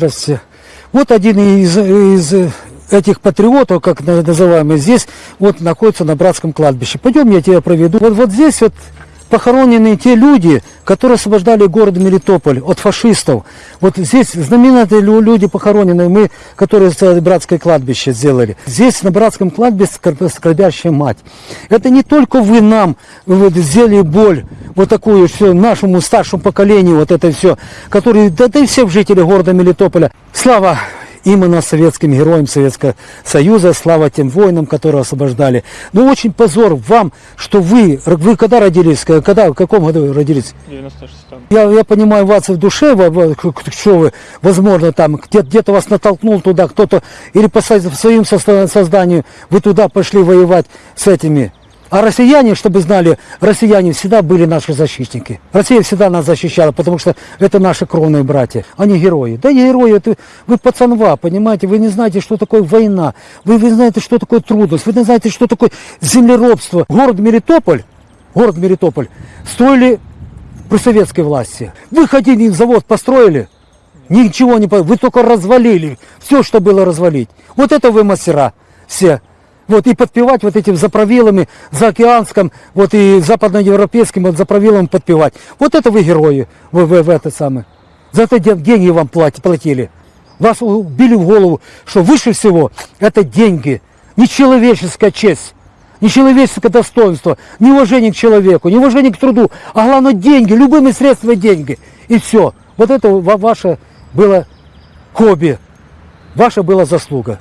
Здравствуйте. Вот один из, из этих патриотов, как на- называемый, здесь вот находится на братском кладбище. Пойдем, я тебя проведу. Вот, вот здесь вот похоронены те люди, которые освобождали город Мелитополь от фашистов. Вот здесь знаменитые лю- люди похоронены, мы, которые братское кладбище сделали. Здесь на братском кладбище скорб- скорбящая мать. Это не только вы нам вот, сделали боль, вот такую все нашему старшему поколению, вот это все, которые, да, да и всем жителям города Мелитополя. Слава именно советским героям Советского Союза, слава тем воинам, которые освобождали. Но очень позор вам, что вы, вы когда родились, когда, в каком году родились? 96-м. Я, я понимаю вас в душе, что вы, возможно, там где- где-то вас натолкнул туда кто-то, или по своим созда- созданию вы туда пошли воевать с этими. А россияне, чтобы знали, россияне всегда были наши защитники. Россия всегда нас защищала, потому что это наши кровные братья, они герои. Да не герои, это вы пацанва, понимаете, вы не знаете, что такое война, вы не знаете, что такое трудность, вы не знаете, что такое землеробство. Город Мелитополь, город Мелитополь строили при советской власти. Вы ходили, завод построили, ничего не вы только развалили все, что было развалить. Вот это вы мастера все. Вот и подпевать вот этим заправилами, заокеанским, вот и западноевропейским вот заправилам подпевать. Вот это вы герои, вы, вы, вы это самое. За это де- деньги вам плати- платили. Вас убили в голову, что выше всего это деньги, нечеловеческая честь. Нечеловеческое достоинство, неуважение к человеку, неуважение к труду, а главное деньги, любыми средствами деньги. И все. Вот это ва- ваше было хобби, ваша была заслуга.